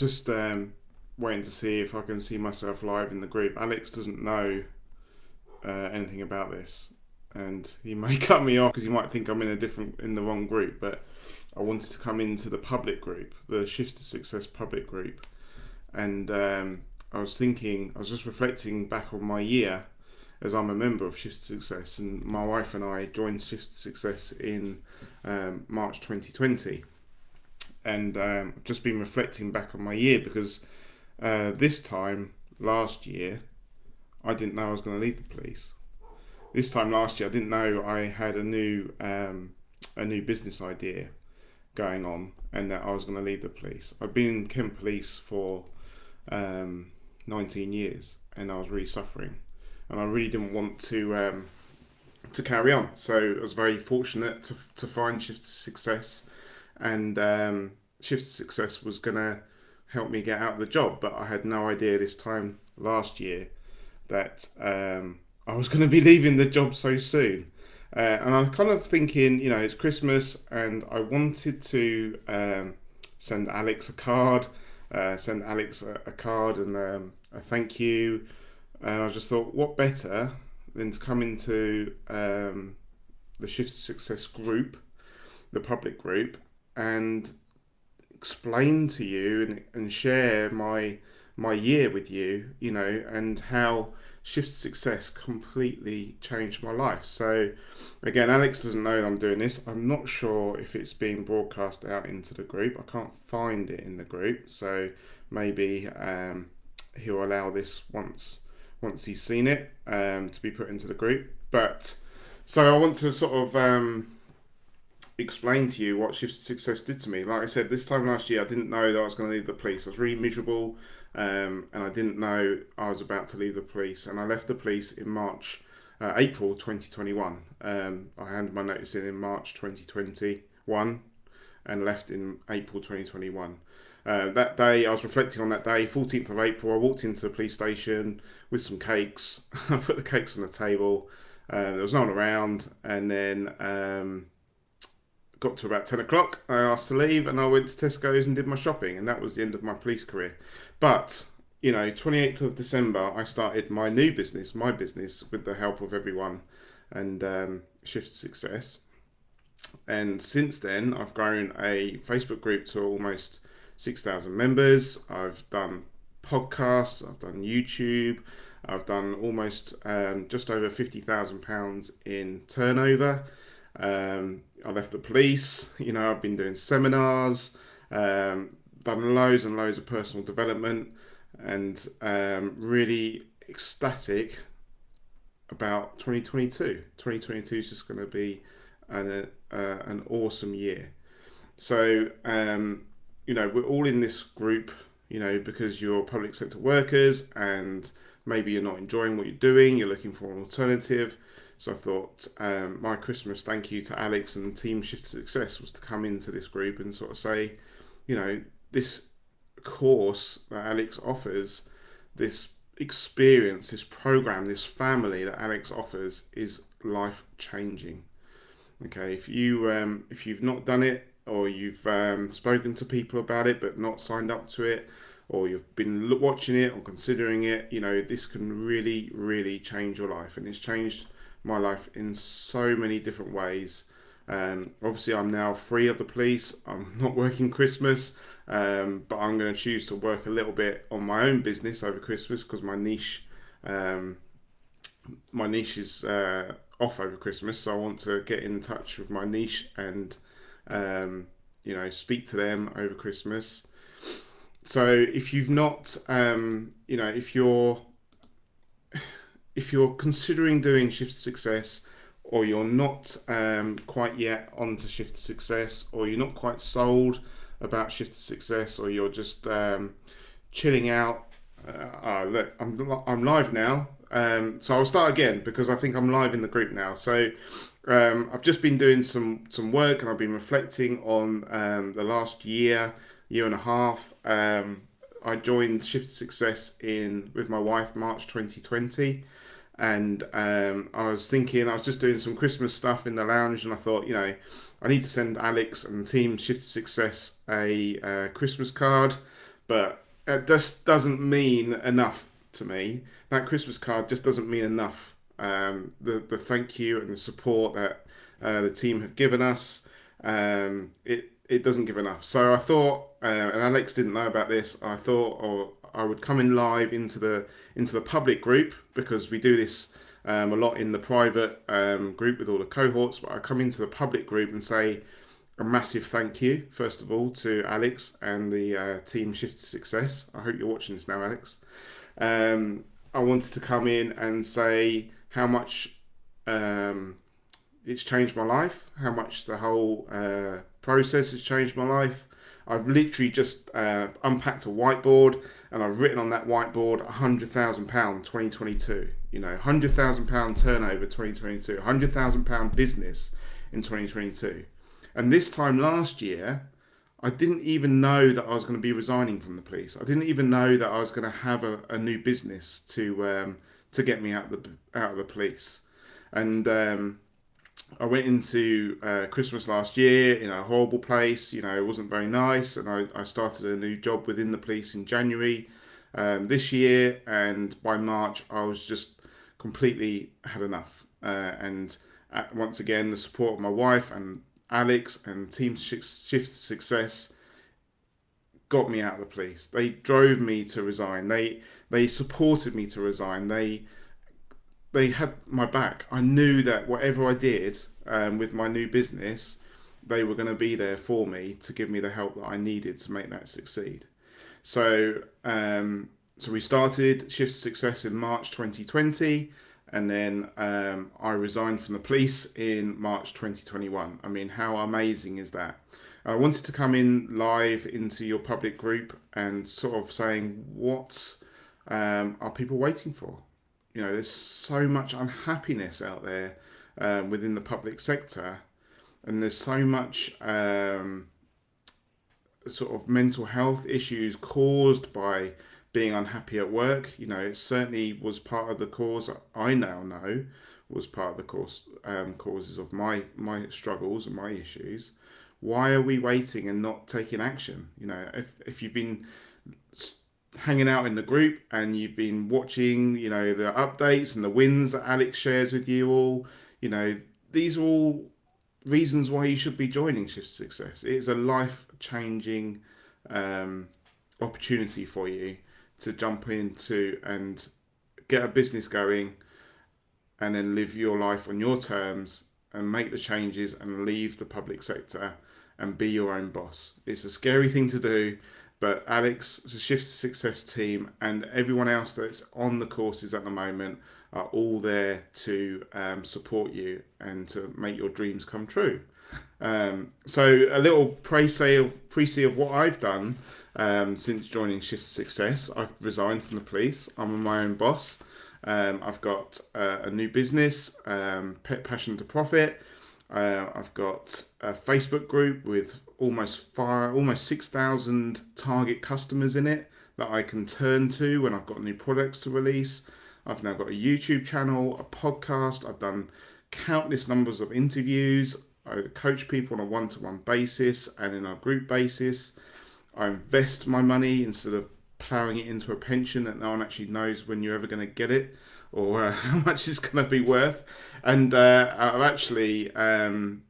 just um, waiting to see if I can see myself live in the group. Alex doesn't know uh, anything about this, and he may cut me off because he might think I'm in a different in the wrong group. But I wanted to come into the public group, the Shift to Success public group, and um, I was thinking, I was just reflecting back on my year as I'm a member of Shift to Success, and my wife and I joined Shift to Success in um, March 2020, and um, I've just been reflecting back on my year because uh, this time last year I didn't know I was going to leave the police. This time last year I didn't know I had a new um, a new business idea going on and that I was going to leave the police. I've been in Kent Police for um, 19 years and I was really suffering and I really didn't want to um, to carry on. So I was very fortunate to, to find Shift to Success, and um, Shift Success was going to help me get out of the job. But I had no idea this time last year that um, I was going to be leaving the job so soon. Uh, and I'm kind of thinking, you know, it's Christmas, and I wanted to um, send Alex a card, uh, send Alex a, a card and um, a thank you and I just thought, what better than to come into um, the Shift Success group, the public group, and explain to you and, and share my my year with you, you know, and how Shift Success completely changed my life. So, again, Alex doesn't know I'm doing this. I'm not sure if it's being broadcast out into the group. I can't find it in the group, so maybe um, he'll allow this once once he's seen it um, to be put into the group. But so I want to sort of um, explain to you what Shift Success did to me. Like I said, this time last year, I didn't know that I was going to leave the police. I was really miserable, um, and I didn't know I was about to leave the police. And I left the police in March, uh, April 2021. Um, I handed my notice in in March 2021, and left in April 2021. Uh, that day, I was reflecting on that day, 14th of April. I walked into the police station with some cakes. I put the cakes on the table. Uh, there was no one around, and then um, got to about 10 o'clock. I asked to leave, and I went to Tesco's and did my shopping, and that was the end of my police career. But you know, 28th of December, I started my new business, my business, with the help of everyone, and um, Shift Success. And since then, I've grown a Facebook group to almost 6,000 members. I've done podcasts, I've done YouTube, I've done almost um, just over £50,000 in turnover. Um, I left the police, you know, I've been doing seminars, um, done loads and loads of personal development, and um, really ecstatic about 2022. 2022 is just going to be an, uh, an awesome year. So, um, you know, we're all in this group, you know, because you're public sector workers and maybe you're not enjoying what you're doing, you're looking for an alternative. So I thought um, my Christmas thank you to Alex and Team Shift Success was to come into this group and sort of say, you know, this course that Alex offers, this experience, this program, this family that Alex offers is life changing. Okay, if you um, if you've not done it, or you've um, spoken to people about it but not signed up to it, or you've been watching it or considering it, you know, this can really, really change your life. And it's changed my life in so many different ways. Um, obviously, I'm now free of the police. I'm not working Christmas, um, but I'm going to choose to work a little bit on my own business over Christmas because my niche, um, my niche is uh, off over Christmas. So I want to get in touch with my niche and um, you know, speak to them over Christmas. So if you've not, um, you know, if you're if you're considering doing Shift Success, or you're not um, quite yet onto Shift Success, or you're not quite sold about Shift Success, or you're just um, chilling out. Uh, uh, look, I'm I'm live now, um, so I'll start again because I think I'm live in the group now. So um, I've just been doing some some work and I've been reflecting on um, the last year, year and a half. I joined Shift Success in with my wife March 2020, and um, I was thinking I was just doing some Christmas stuff in the lounge, and I thought, you know, I need to send Alex and team Shift Success a uh, Christmas card but it just doesn't mean enough to me. That Christmas card just doesn't mean enough. Um, the the thank you and the support that uh, the team have given us, um, it it doesn't give enough. So I thought, uh, and Alex didn't know about this. I thought, or I would come in live into the into the public group because we do this um, a lot in the private um, group with all the cohorts. But I come into the public group and say a massive thank you, first of all, to Alex and the uh, team Shift to Success. I hope you're watching this now, Alex. Um, I wanted to come in and say how much um, it's changed my life, how much the whole uh, process has changed my life. I've literally just uh, unpacked a whiteboard and I've written on that whiteboard £100,000 2022. You know, £100,000 turnover 2022, £100,000 business in 2022. And this time last year, I didn't even know that I was going to be resigning from the police. I didn't even know that I was going to have a, a new business to um, to get me out of the out of the police. And um, I went into uh, Christmas last year in a horrible place. You know, it wasn't very nice, and I, I started a new job within the police in January um, this year. And by March, I was just completely had enough. Uh, and uh, once again, the support of my wife and Alex and Team Shift Success got me out of the police. They drove me to resign. They they supported me to resign. They they had my back. I knew that whatever I did um, with my new business, they were going to be there for me to give me the help that I needed to make that succeed. So, um, so we started Shift Success in March 2020, and then um, I resigned from the police in March 2021. I mean, how amazing is that? I wanted to come in live into your public group and sort of saying what um, are people waiting for? You know, there's so much unhappiness out there um, within the public sector, and there's so much um, sort of mental health issues caused by being unhappy at work. You know, it certainly was part of the cause. I now know was part of the cause um, causes of my my struggles and my issues. Why are we waiting and not taking action? You know, if if you've been hanging out in the group and you've been watching, you know, the updates and the wins that Alex shares with you all, you know, these are all reasons why you should be joining Shift Success. It is a life changing um, opportunity for you to jump into and get a business going and then live your life on your terms and make the changes and leave the public sector and be your own boss. It's a scary thing to do but Alex, the Shift Success team, and everyone else that's on the courses at the moment are all there to um, support you and to make your dreams come true. Um, so a little pre-say of pre of what I've done um, since joining Shift Success. I've resigned from the police. I'm my own boss. Um, I've got uh, a new business, um, Pet Passion to Profit. Uh, I've got a Facebook group with almost five, almost six thousand target customers in it that I can turn to when I've got new products to release. I've now got a YouTube channel, a podcast. I've done countless numbers of interviews. I coach people on a one-to-one basis and in a group basis. I invest my money instead of ploughing it into a pension that no one actually knows when you're ever going to get it or uh, how much it's going to be worth. And uh, I've actually, um,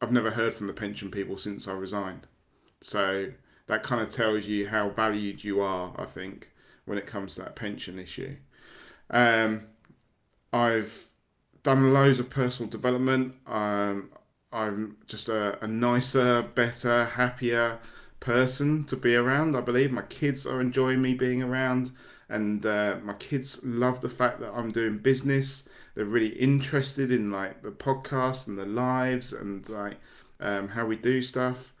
I've never heard from the pension people since I resigned. So that kind of tells you how valued you are, I think, when it comes to that pension issue. Um, I've done loads of personal development. Um, I'm just a, a nicer, better, happier person to be around. I believe my kids are enjoying me being around and uh, my kids love the fact that I'm doing business. They're really interested in like the podcast and the lives and like um, how we do stuff.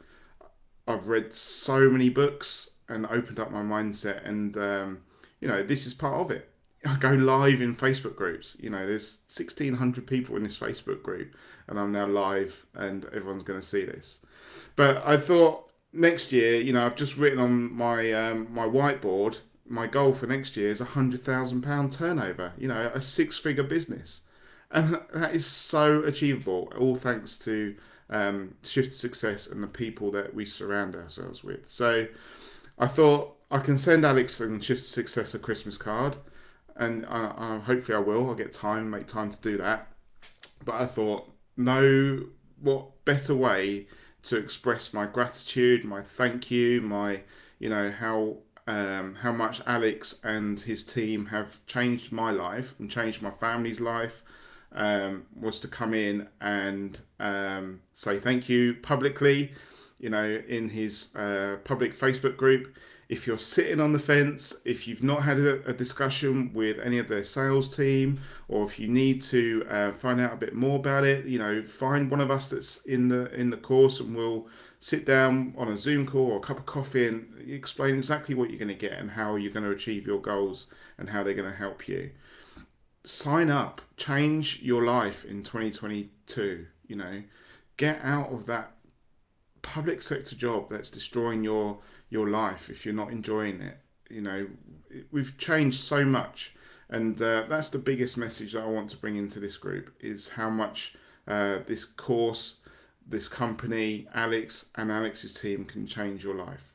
I've read so many books and opened up my mindset, and um, you know this is part of it. I go live in Facebook groups. You know, there's 1,600 people in this Facebook group, and I'm now live, and everyone's going to see this. But I thought next year, you know, I've just written on my um, my whiteboard my goal for next year is a hundred thousand pound turnover. You know, a six figure business, and that is so achievable. All thanks to um, Shift Success and the people that we surround ourselves with. So, I thought I can send Alex and Shift Success a Christmas card, and I, hopefully I will. I'll get time, make time to do that. But I thought, no, what better way to express my gratitude, my thank you, my, you know, how um, how much Alex and his team have changed my life and changed my family's life um, was to come in and um, say thank you publicly, you know, in his uh, public Facebook group. If you're sitting on the fence, if you've not had a, a discussion with any of their sales team, or if you need to uh, find out a bit more about it, you know, find one of us that's in the in the course, and we'll sit down on a Zoom call or a cup of coffee and explain exactly what you're going to get and how you're going to achieve your goals and how they're going to help you. Sign up, change your life in 2022. You know, get out of that public sector job that's destroying your your life if you're not enjoying it. You know, we've changed so much, and uh, that's the biggest message that I want to bring into this group is how much uh, this course this company, Alex, and Alex's team can change your life.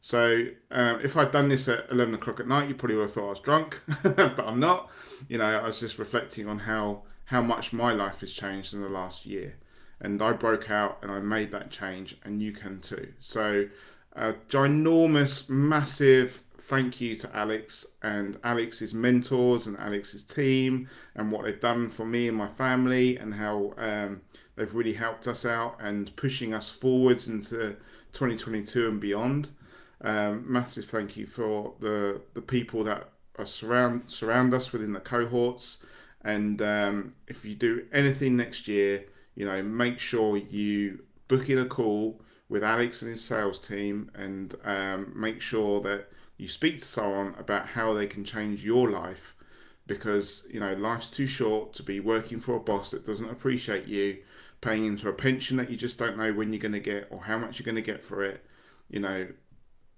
So um, if I'd done this at 11 o'clock at night, you probably would have thought I was drunk, but I'm not. You know, I was just reflecting on how, how much my life has changed in the last year. And I broke out and I made that change, and you can too. So, a ginormous, massive thank you to Alex and Alex's mentors and Alex's team and what they've done for me and my family and how um, they've really helped us out and pushing us forwards into 2022 and beyond. Um, massive thank you for the the people that are surround surround us within the cohorts. And um, if you do anything next year, you know, make sure you book in a call with Alex and his sales team and um, make sure that you speak to someone about how they can change your life because you know life's too short to be working for a boss that doesn't appreciate you paying into a pension that you just don't know when you're going to get or how much you're going to get for it. You know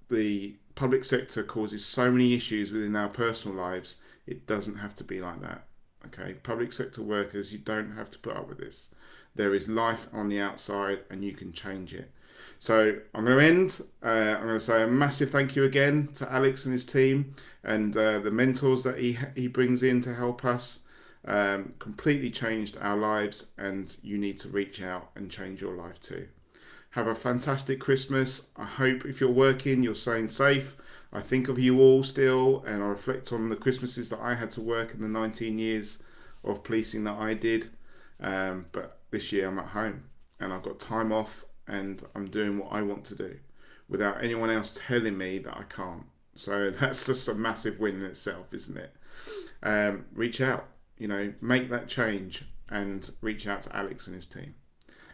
the public sector causes so many issues within our personal lives it doesn't have to be like that okay? Public sector workers you don't have to put up with this. There is life on the outside and you can change it so I'm going to end. Uh, I'm going to say a massive thank you again to Alex and his team and uh, the mentors that he he brings in to help us. Um, completely changed our lives, and you need to reach out and change your life too. Have a fantastic Christmas. I hope if you're working, you're staying safe. I think of you all still, and I reflect on the Christmases that I had to work in the 19 years of policing that I did. Um, but this year I'm at home and I've got time off and I'm doing what I want to do without anyone else telling me that I can't. So that's just a massive win in itself, isn't it? Um, reach out, you know, make that change and reach out to Alex and his team.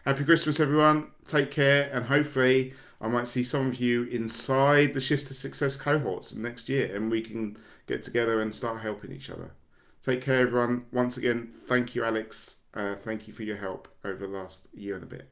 Happy Christmas, everyone. Take care, and hopefully, I might see some of you inside the Shift to Success cohorts next year, and we can get together and start helping each other. Take care, everyone. Once again, thank you, Alex. Uh, thank you for your help over the last year and a bit.